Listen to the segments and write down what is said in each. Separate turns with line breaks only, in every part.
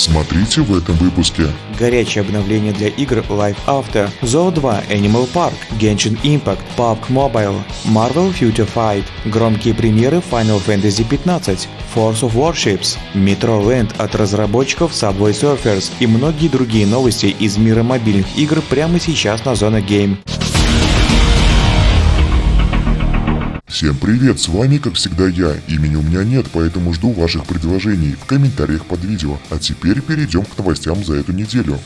Смотрите в этом выпуске.
Горячее обновление для игр Live After, Zoo 2 Animal Park, Genshin Impact, PUBG Mobile, Marvel Future Fight, громкие премьеры Final Fantasy 15, Force of Warships, Metro Land от разработчиков Subway Surfers и многие другие новости из мира мобильных игр прямо сейчас на Зона Game.
Всем привет, с вами как всегда я. Имени у меня нет, поэтому жду ваших предложений в комментариях под видео. А теперь перейдем к новостям за эту неделю.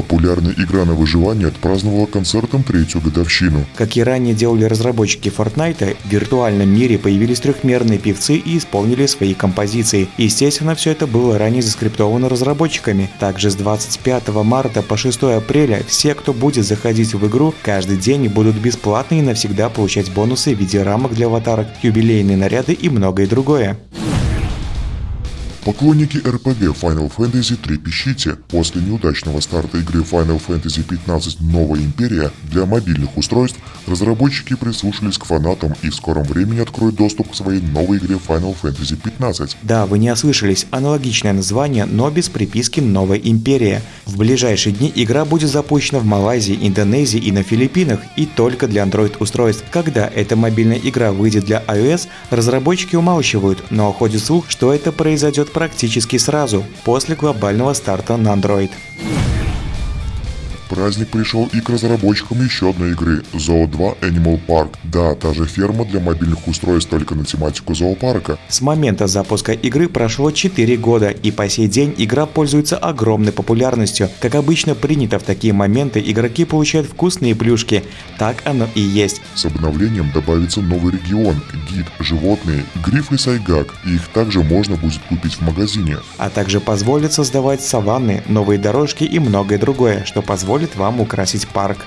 Популярная игра на выживание отпраздновала концертом третью годовщину.
Как и ранее делали разработчики Fortnite, в виртуальном мире появились трехмерные певцы и исполнили свои композиции. Естественно, все это было ранее заскриптовано разработчиками. Также с 25 марта по 6 апреля все, кто будет заходить в игру, каждый день будут бесплатно и навсегда получать бонусы в виде рамок для аватарок, юбилейные наряды и многое другое.
Поклонники RPG Final Fantasy трепещите. После неудачного старта игры Final Fantasy 15 Новая Империя для мобильных устройств разработчики прислушались к фанатам и в скором времени откроют доступ к своей новой игре Final Fantasy 15.
Да, вы не ослышались, аналогичное название, но без приписки «Новая Империя». В ближайшие дни игра будет запущена в Малайзии, Индонезии и на Филиппинах, и только для Android-устройств. Когда эта мобильная игра выйдет для iOS, разработчики умалчивают, но ходит слух, что это произойдет практически сразу, после глобального старта на Android.
Праздник пришел и к разработчикам еще одной игры – Zoo 2 Animal Park. Да, та же ферма для мобильных устройств только на тематику зоопарка.
С момента запуска игры прошло 4 года, и по сей день игра пользуется огромной популярностью. Как обычно принято в такие моменты, игроки получают вкусные плюшки. Так оно и есть.
С обновлением добавится новый регион, гид, животные, гриф и сайгак, их также можно будет купить в магазине.
А также позволит создавать саванны, новые дорожки и многое другое, что позволит позволит вам украсить парк.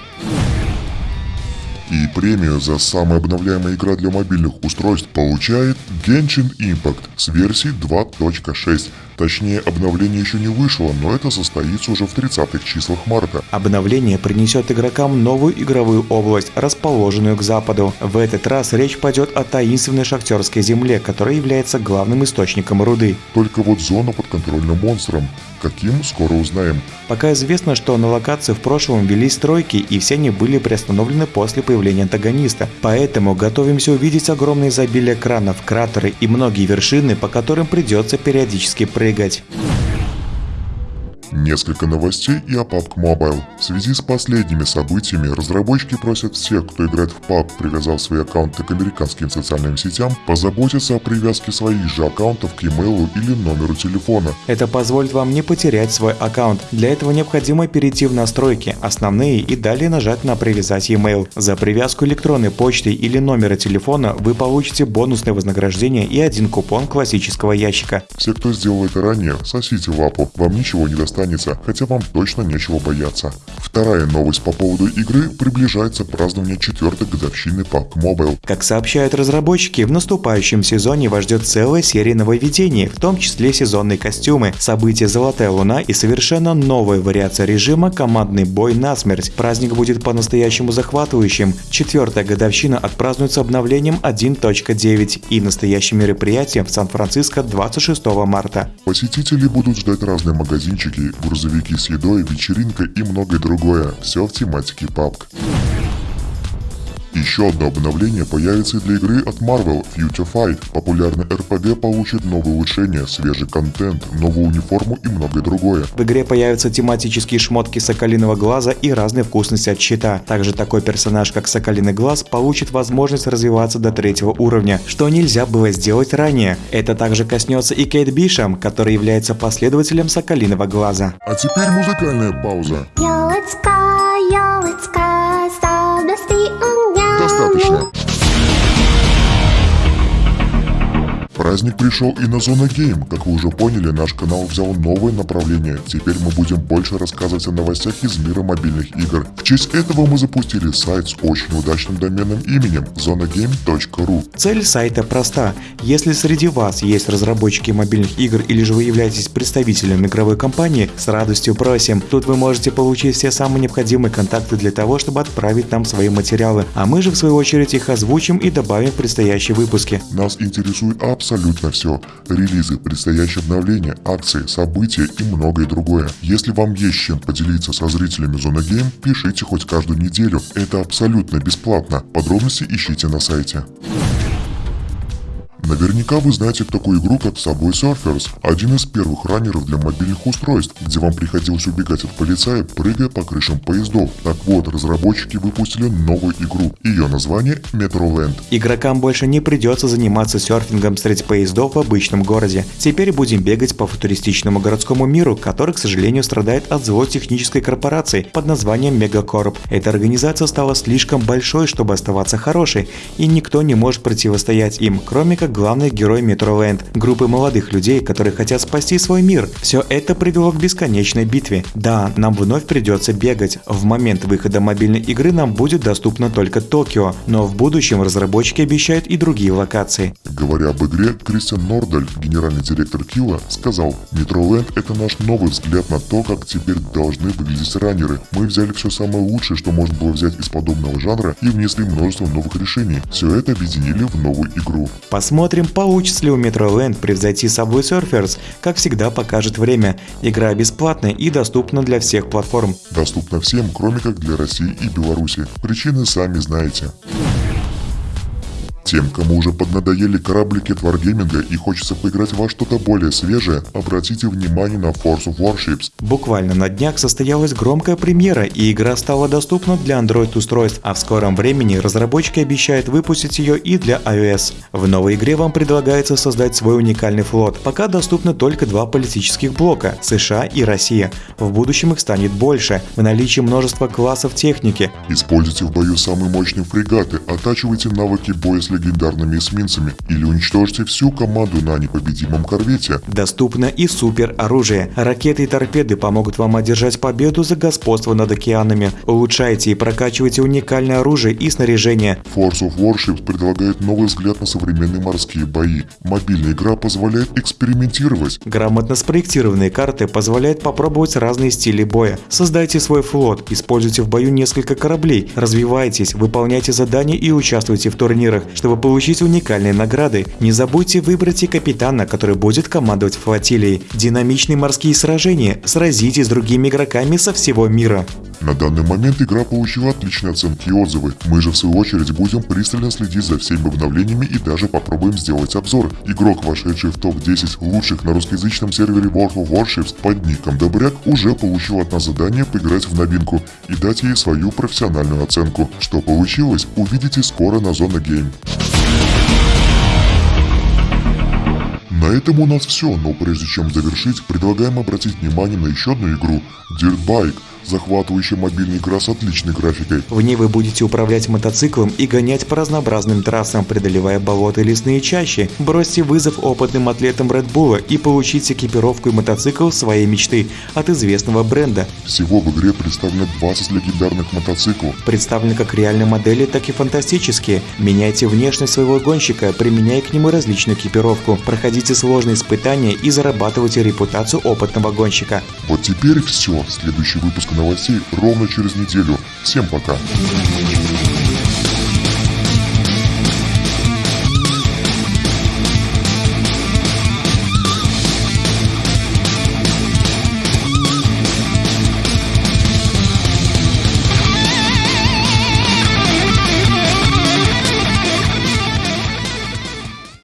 И премию за самая обновляемая игра для мобильных устройств получает Genshin Impact с версией 2.6. Точнее, обновление еще не вышло, но это состоится уже в 30-х числах марта.
Обновление принесет игрокам новую игровую область, расположенную к западу. В этот раз речь пойдет о таинственной шахтерской земле, которая является главным источником руды.
Только вот зона под контрольным монстром. Каким, скоро узнаем.
Пока известно, что на локации в прошлом велись стройки, и все они были приостановлены после появления антагониста. Поэтому готовимся увидеть огромное изобилие кранов, кратеры и многие вершины, по которым придется периодически прыгать прыгать.
Несколько новостей и о PUBG Mobile. В связи с последними событиями разработчики просят всех, кто играет в PUBG, привязав свои аккаунты к американским социальным сетям, позаботиться о привязке своих же аккаунтов к e-mail или номеру телефона.
Это позволит вам не потерять свой аккаунт. Для этого необходимо перейти в настройки, основные и далее нажать на привязать e-mail. За привязку электронной почты или номера телефона вы получите бонусное вознаграждение и один купон классического ящика.
Все, кто сделал это ранее, сосите лапу, вам ничего не достанется останется, хотя вам точно нечего бояться. Вторая новость по поводу игры приближается празднование четвертой годовщины PUBG Mobile.
Как сообщают разработчики, в наступающем сезоне вас ждет целая серия нововведений, в том числе сезонные костюмы, события «Золотая луна» и совершенно новая вариация режима «Командный бой на смерть». Праздник будет по-настоящему захватывающим. Четвертая годовщина отпразднуется обновлением 1.9 и настоящим мероприятием в Сан-Франциско 26 марта.
Посетители будут ждать разные магазинчики, грузовики с едой, вечеринка и многое другое. Все в тематике PUBG. Еще одно обновление появится и для игры от Marvel Future Fight. Популярный RPG получит новые улучшения, свежий контент, новую униформу и многое другое.
В игре появятся тематические шмотки Соколиного Глаза и разные вкусности от щита. Также такой персонаж, как Соколиный Глаз, получит возможность развиваться до третьего уровня, что нельзя было сделать ранее. Это также коснется и Кейт Бишам, который является последователем Соколиного Глаза.
А теперь музыкальная пауза. Yo, it's go, Достаточно. Праздник пришел и на Зона Гейм. Как вы уже поняли, наш канал взял новое направление. Теперь мы будем больше рассказывать о новостях из мира мобильных игр. В честь этого мы запустили сайт с очень удачным доменным именем zonagame.ru.
Цель сайта проста. Если среди вас есть разработчики мобильных игр или же вы являетесь представителем игровой компании, с радостью просим. Тут вы можете получить все самые необходимые контакты для того, чтобы отправить нам свои материалы, а мы же в свою очередь их озвучим и добавим в предстоящие выпуски.
Нас интересует абсолютно абсолютно все. Релизы, предстоящие обновления, акции, события и многое другое. Если вам есть чем поделиться со зрителями Зона Гейм, пишите хоть каждую неделю. Это абсолютно бесплатно. Подробности ищите на сайте. Наверняка вы знаете такую игру, как Subway Surfers, один из первых раннеров для мобильных устройств, где вам приходилось убегать от полицая, прыгая по крышам поездов. Так вот, разработчики выпустили новую игру. Ее название Metro Land.
Игрокам больше не придется заниматься серфингом среди поездов в обычном городе. Теперь будем бегать по футуристичному городскому миру, который, к сожалению, страдает от злой технической корпорации под названием Мегакорп. Эта организация стала слишком большой, чтобы оставаться хорошей, и никто не может противостоять им, кроме как главный герой Метроленд, группы молодых людей, которые хотят спасти свой мир. Все это привело к бесконечной битве. Да, нам вновь придется бегать. В момент выхода мобильной игры нам будет доступно только Токио, но в будущем разработчики обещают и другие локации.
Говоря об игре, Кристиан Нордаль, генеральный директор Килла, сказал, Метроленд это наш новый взгляд на то, как теперь должны выглядеть раннеры. Мы взяли все самое лучшее, что можно было взять из подобного жанра и внесли множество новых решений. Все это объединили в новую игру.
Посмотрим Посмотрим, получится ли у Metro Land превзойти Subway Surfers. Как всегда, покажет время. Игра бесплатная и доступна для всех платформ.
Доступна всем, кроме как для России и Беларуси. Причины сами знаете. Тем, кому уже поднадоели кораблики Wargaming и хочется поиграть во что-то более свежее, обратите внимание на Force of Warships.
Буквально на днях состоялась громкая премьера, и игра стала доступна для Android-устройств, а в скором времени разработчики обещают выпустить ее и для iOS. В новой игре вам предлагается создать свой уникальный флот. Пока доступны только два политических блока – США и Россия. В будущем их станет больше, в наличии множество классов техники.
Используйте в бою самые мощные фрегаты, оттачивайте навыки боя с легендарными эсминцами или уничтожьте всю команду на непобедимом корвете.
Доступно и супер оружие. Ракеты и торпеды помогут вам одержать победу за господство над океанами. Улучшайте и прокачивайте уникальное оружие и снаряжение.
Force of Warships предлагает новый взгляд на современные морские бои. Мобильная игра позволяет экспериментировать.
Грамотно спроектированные карты позволяют попробовать разные стили боя. Создайте свой флот, используйте в бою несколько кораблей, развивайтесь, выполняйте задания и участвуйте в турнирах, чтобы получить уникальные награды, не забудьте выбрать и капитана, который будет командовать флотилией. Динамичные морские сражения, сразитесь с другими игроками со всего мира.
На данный момент игра получила отличные оценки и отзывы. Мы же в свою очередь будем пристально следить за всеми обновлениями и даже попробуем сделать обзор. Игрок, вошедший в топ-10 лучших на русскоязычном сервере World of Warships под ником Добряк, уже получил от нас задание поиграть в новинку и дать ей свою профессиональную оценку. Что получилось, увидите скоро на Зона Game. На этом у нас все, но прежде чем завершить, предлагаем обратить внимание на еще одну игру Dirt Bike – Захватывающая мобильная игра с отличной графикой.
В ней вы будете управлять мотоциклом и гонять по разнообразным трассам, преодолевая болота и лесные чащи. Бросьте вызов опытным атлетам Red Bull и получите экипировку и мотоцикл своей мечты от известного бренда.
Всего в игре представлено 20 легендарных мотоциклов.
Представлены как реальные модели, так и фантастические. Меняйте внешность своего гонщика, применяя к нему различную экипировку. Проходите сложные испытания и зарабатывайте репутацию опытного гонщика.
Вот теперь все. Следующий выпуск новостей ровно через неделю. Всем пока.